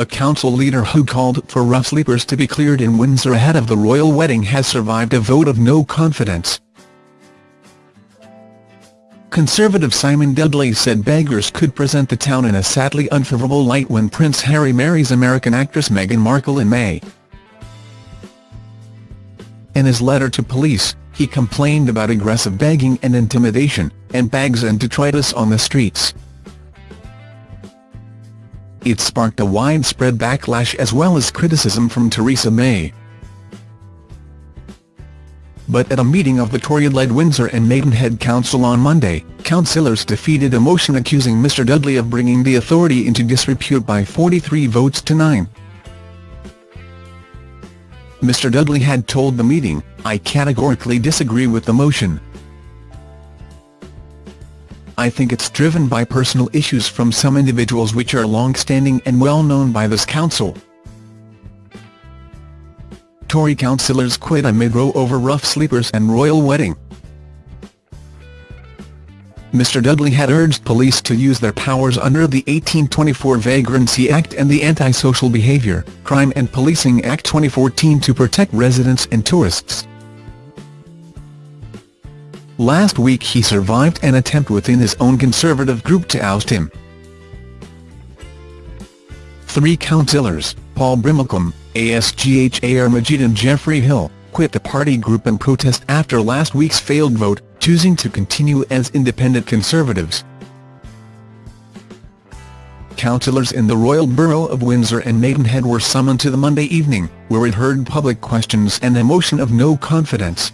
a council leader who called for rough sleepers to be cleared in Windsor ahead of the royal wedding has survived a vote of no confidence. Conservative Simon Dudley said beggars could present the town in a sadly unfavourable light when Prince Harry marries American actress Meghan Markle in May. In his letter to police, he complained about aggressive begging and intimidation, and bags and detritus on the streets. It sparked a widespread backlash as well as criticism from Theresa May but at a meeting of the Tory-led Windsor and Maidenhead Council on Monday, councillors defeated a motion accusing Mr Dudley of bringing the authority into disrepute by 43 votes to 9. Mr Dudley had told the meeting, I categorically disagree with the motion. I think it's driven by personal issues from some individuals which are long-standing and well known by this council. Tory councillors quit amid row over rough sleepers and royal wedding. Mr Dudley had urged police to use their powers under the 1824 Vagrancy Act and the Anti-Social Behaviour, Crime and Policing Act 2014 to protect residents and tourists. Last week he survived an attempt within his own Conservative group to oust him. Three councillors, Paul Brimacombe, ASGHAR Majid and Geoffrey Hill, quit the party group in protest after last week's failed vote, choosing to continue as independent Conservatives. Councillors in the Royal Borough of Windsor and Maidenhead were summoned to the Monday evening, where it heard public questions and a motion of no confidence.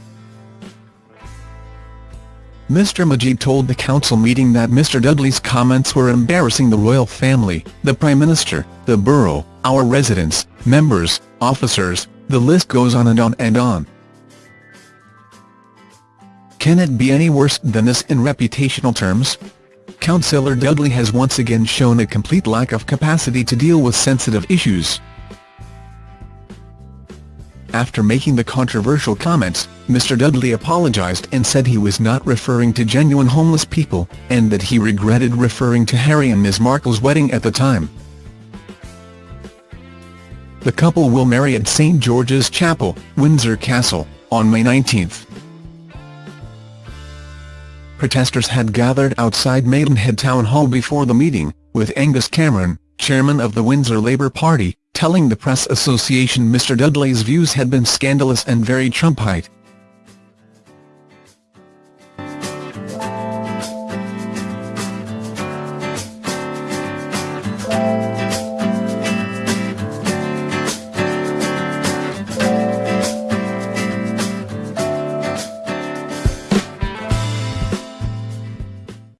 Mr Majid told the council meeting that Mr Dudley's comments were embarrassing the royal family, the Prime Minister, the borough, our residents, members, officers, the list goes on and on and on. Can it be any worse than this in reputational terms? Councillor Dudley has once again shown a complete lack of capacity to deal with sensitive issues. After making the controversial comments, Mr Dudley apologised and said he was not referring to genuine homeless people, and that he regretted referring to Harry and Ms Markle's wedding at the time. The couple will marry at St George's Chapel, Windsor Castle, on May 19. Protesters had gathered outside Maidenhead Town Hall before the meeting, with Angus Cameron, chairman of the Windsor Labour Party, telling the Press Association Mr Dudley's views had been scandalous and very Trumpite.